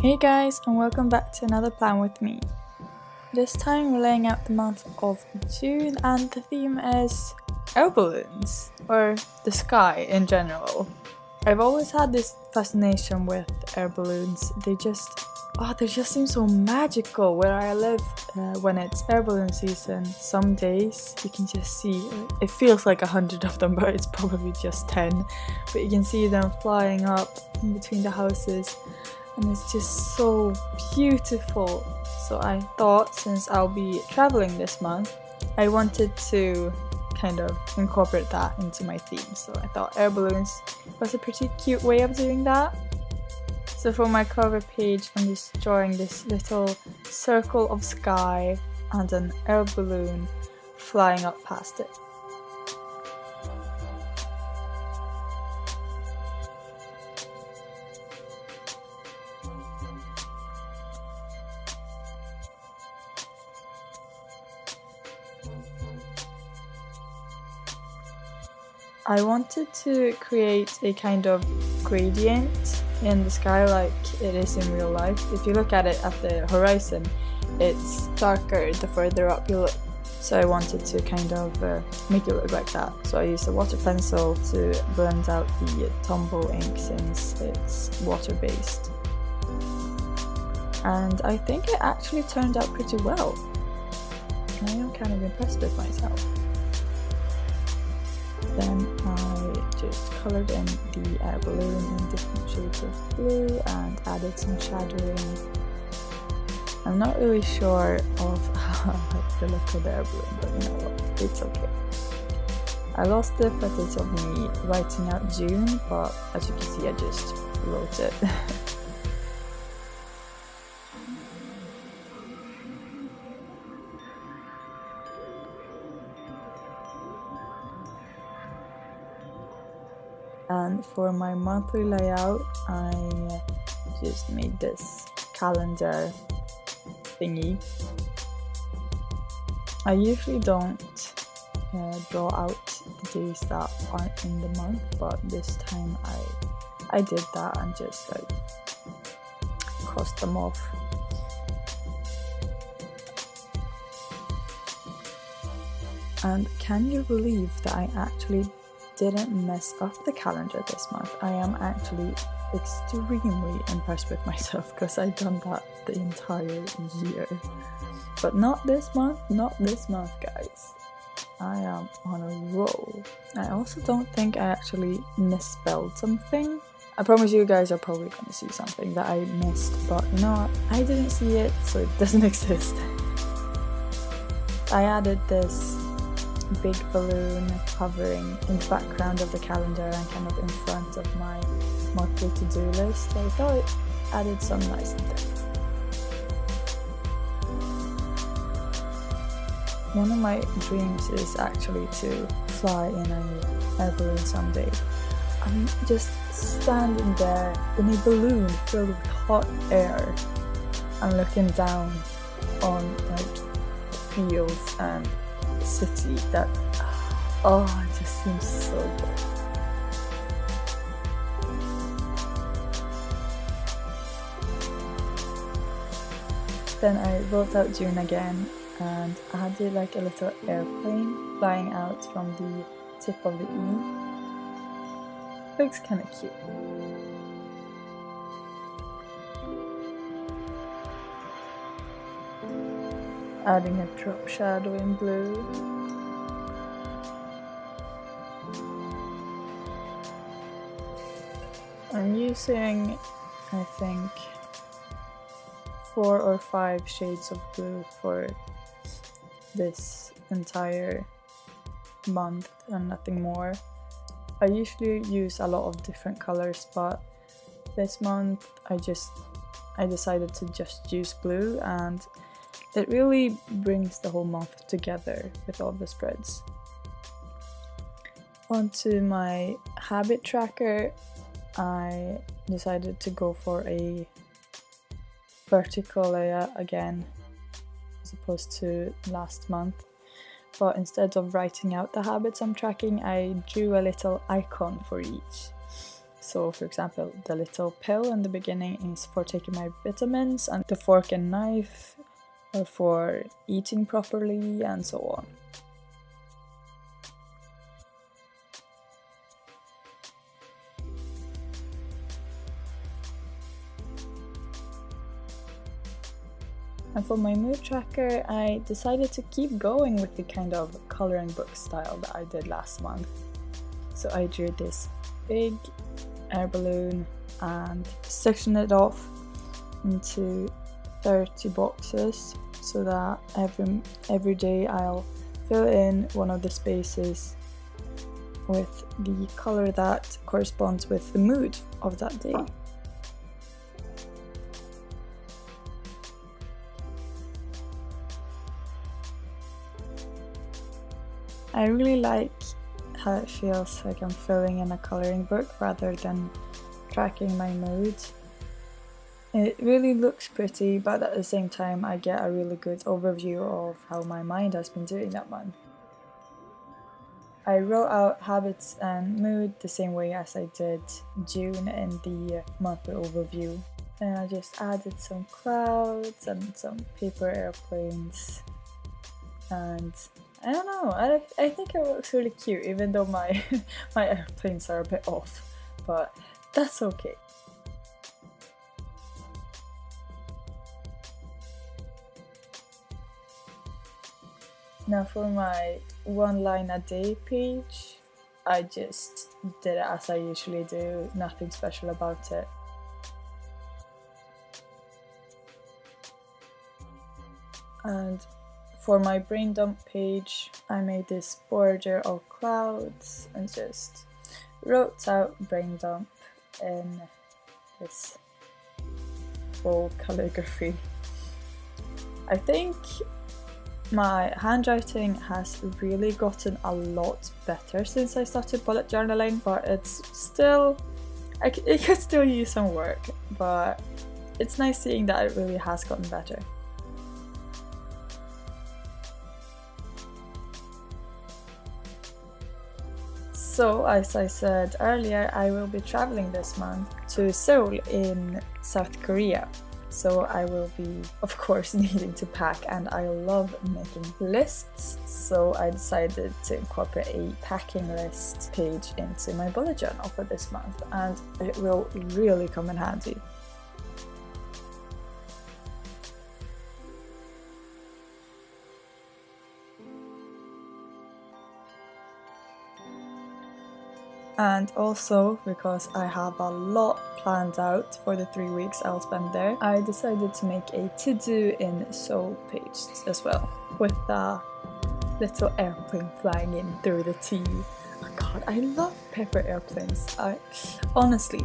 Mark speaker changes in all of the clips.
Speaker 1: Hey guys and welcome back to another plan with me. This time we're laying out the month of June and the theme is air balloons or the sky in general. I've always had this fascination with air balloons. They just oh they just seem so magical where I live uh, when it's air balloon season. Some days you can just see it feels like a hundred of them but it's probably just 10 but you can see them flying up in between the houses and it's just so beautiful. So I thought since I'll be traveling this month, I wanted to kind of incorporate that into my theme. So I thought air balloons was a pretty cute way of doing that. So for my cover page, I'm just drawing this little circle of sky and an air balloon flying up past it. I wanted to create a kind of gradient in the sky like it is in real life. If you look at it at the horizon, it's darker the further up you look. So I wanted to kind of uh, make it look like that. So I used a water pencil to blend out the Tombow ink since it's water based. And I think it actually turned out pretty well. I am kind of impressed with myself. Then I just colored in the air balloon in different shades of blue and added some shadowing. I'm not really sure of how I like the look of the balloon, but you know what, it's okay. I lost the footage of me writing out June, but as you can see I just wrote it. for my monthly layout I just made this calendar thingy. I usually don't uh, draw out the days that aren't in the month but this time I I did that and just like crossed them off. And can you believe that I actually didn't mess up the calendar this month. I am actually extremely impressed with myself because I've done that the entire year. But not this month, not this month, guys. I am on a roll. I also don't think I actually misspelled something. I promise you guys are probably gonna see something that I missed, but you know what? I didn't see it, so it doesn't exist. I added this big balloon hovering in the background of the calendar and kind of in front of my monthly to-do list. I thought it added some nice depth. One of my dreams is actually to fly in air balloon someday. I'm just standing there in a balloon filled with hot air and looking down on like fields and city that oh it just seems so good then I wrote out June again and I added like a little airplane flying out from the tip of the E. Looks kinda cute. Adding a drop shadow in blue. I'm using, I think, four or five shades of blue for this entire month and nothing more. I usually use a lot of different colors, but this month I just I decided to just use blue and it really brings the whole month together with all the spreads. Onto my habit tracker, I decided to go for a vertical layout again as opposed to last month. But instead of writing out the habits I'm tracking, I drew a little icon for each. So for example, the little pill in the beginning is for taking my vitamins and the fork and knife Uh, for eating properly and so on. And for my mood tracker, I decided to keep going with the kind of coloring book style that I did last month. So I drew this big air balloon and sectioned it off into 30 boxes so that every, every day I'll fill in one of the spaces with the color that corresponds with the mood of that day. I really like how it feels like I'm filling in a coloring book rather than tracking my mood. It really looks pretty, but at the same time I get a really good overview of how my mind has been doing that month. I wrote out habits and mood the same way as I did June in the monthly overview. And I just added some clouds and some paper airplanes and I don't know. I, I think it looks really cute, even though my my airplanes are a bit off, but that's okay. Now for my one line a day page, I just did it as I usually do, nothing special about it. And for my brain dump page, I made this border of clouds and just wrote out brain dump in this faux calligraphy. I think my handwriting has really gotten a lot better since I started bullet journaling, but it's still, I, it could still use some work, but it's nice seeing that it really has gotten better. So, as I said earlier, I will be traveling this month to Seoul in South Korea. So I will be, of course, needing to pack and I love making lists. So I decided to incorporate a packing list page into my bullet journal for this month and it will really come in handy. And also because I have a lot planned out for the three weeks I'll spend there, I decided to make a to-do in Seoul page as well, with a little airplane flying in through the tea. Oh god, I love paper airplanes. I honestly,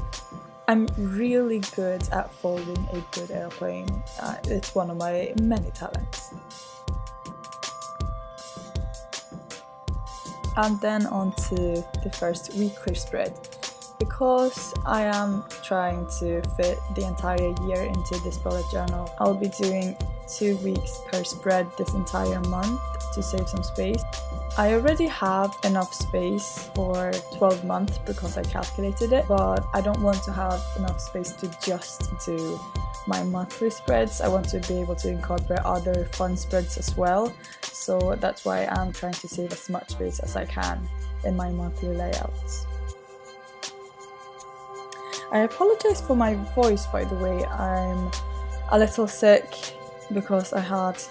Speaker 1: I'm really good at folding a good airplane. Uh, it's one of my many talents. And then on to the first weekly spread. Because I am trying to fit the entire year into this bullet journal, I'll be doing two weeks per spread this entire month to save some space. I already have enough space for 12 months because I calculated it, but I don't want to have enough space to just do my monthly spreads. I want to be able to incorporate other fun spreads as well. So that's why I'm trying to save as much space as I can in my monthly layouts. I apologize for my voice by the way, I'm a little sick because I had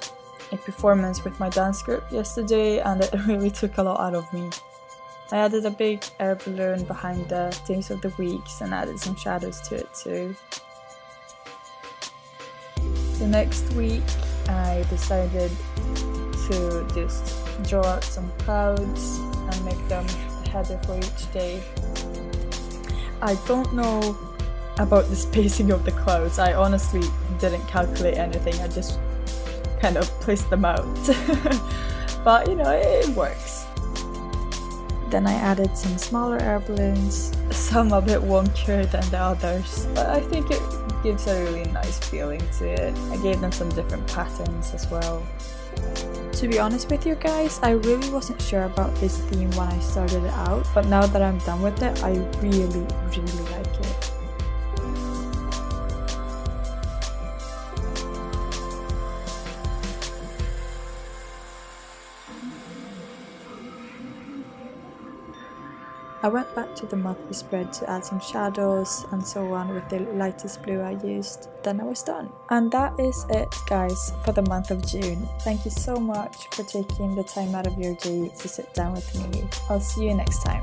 Speaker 1: a performance with my dance group yesterday and it really took a lot out of me. I added a big air balloon behind the days of the weeks and added some shadows to it too. The next week I decided to just draw out some clouds and make them a header for each day. I don't know about the spacing of the clouds, I honestly didn't calculate anything, I just kind of placed them out. but you know, it works. Then I added some smaller air balloons, some a bit wonkier than the others, but I think it gives a really nice feeling to it. I gave them some different patterns as well. To be honest with you guys, I really wasn't sure about this theme when I started it out, but now that I'm done with it, I really, really I went back to the monthly spread to add some shadows and so on with the lightest blue I used, then I was done. And that is it guys for the month of June. Thank you so much for taking the time out of your day to sit down with me. I'll see you next time.